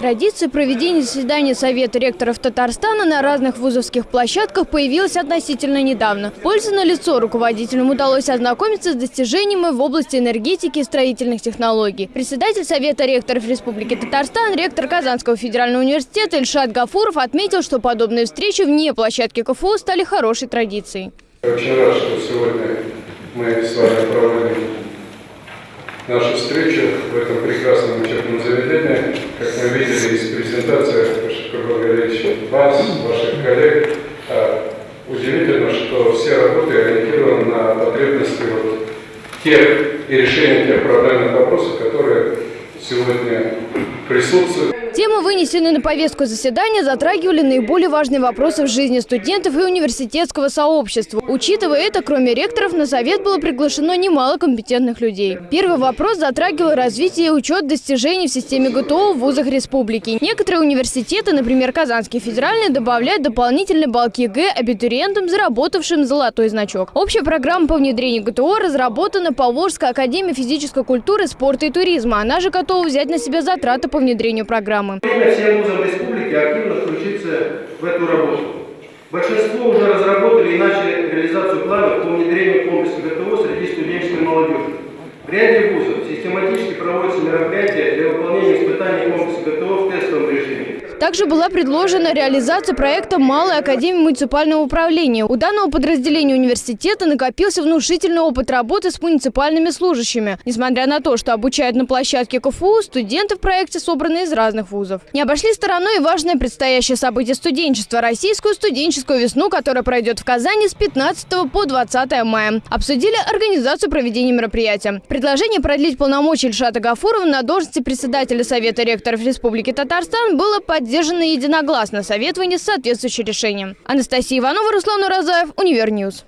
Традиция проведения заседания Совета ректоров Татарстана на разных вузовских площадках появилась относительно недавно. Польза на лицо руководителям удалось ознакомиться с достижениями в области энергетики и строительных технологий. Председатель Совета ректоров Республики Татарстан, ректор Казанского федерального университета Ильшат Гафуров отметил, что подобные встречи вне площадки КФУ стали хорошей традицией. Очень рад, что сегодня мы с вами проводим нашу встречу в этом прекрасном учебном заведении. Как мы видели из презентации Шакурбан Галерьевича, вас, ваших коллег, а, удивительно, что все работы ориентированы на потребности вот тех и решения тех проблемных вопросов, которые сегодня присутствуют. Темы, вынесенные на повестку заседания, затрагивали наиболее важные вопросы в жизни студентов и университетского сообщества. Учитывая это, кроме ректоров, на совет было приглашено немало компетентных людей. Первый вопрос затрагивал развитие и учет достижений в системе ГТО в вузах республики. Некоторые университеты, например, Казанский федеральный, добавляют дополнительные баллы ЕГЭ абитуриентам, заработавшим золотой значок. Общая программа по внедрению ГТО разработана по Волжской академии физической культуры, спорта и туризма. Она же готова взять на себя затраты по внедрению программы всем вузам республики активно включиться в эту работу. Большинство уже разработали и начали реализацию планов по внедрению комплекса ГТО среди студенческой молодежи. В ряде вузов систематически проводятся мероприятия для выполнения испытаний комплекса ГТО в тестовом. Также была предложена реализация проекта «Малой академии муниципального управления». У данного подразделения университета накопился внушительный опыт работы с муниципальными служащими. Несмотря на то, что обучают на площадке КФУ, студенты в проекте собраны из разных вузов. Не обошли стороной и важное предстоящее событие студенчества – российскую студенческую весну, которая пройдет в Казани с 15 по 20 мая. Обсудили организацию проведения мероприятия. Предложение продлить полномочия Ильшата Гафурова на должности председателя Совета ректоров Республики Татарстан было поддержано поддержано единогласно. Совет вынес соответствующее решение. Анастасия Иванова, Руслан Уразаев, Универньюз.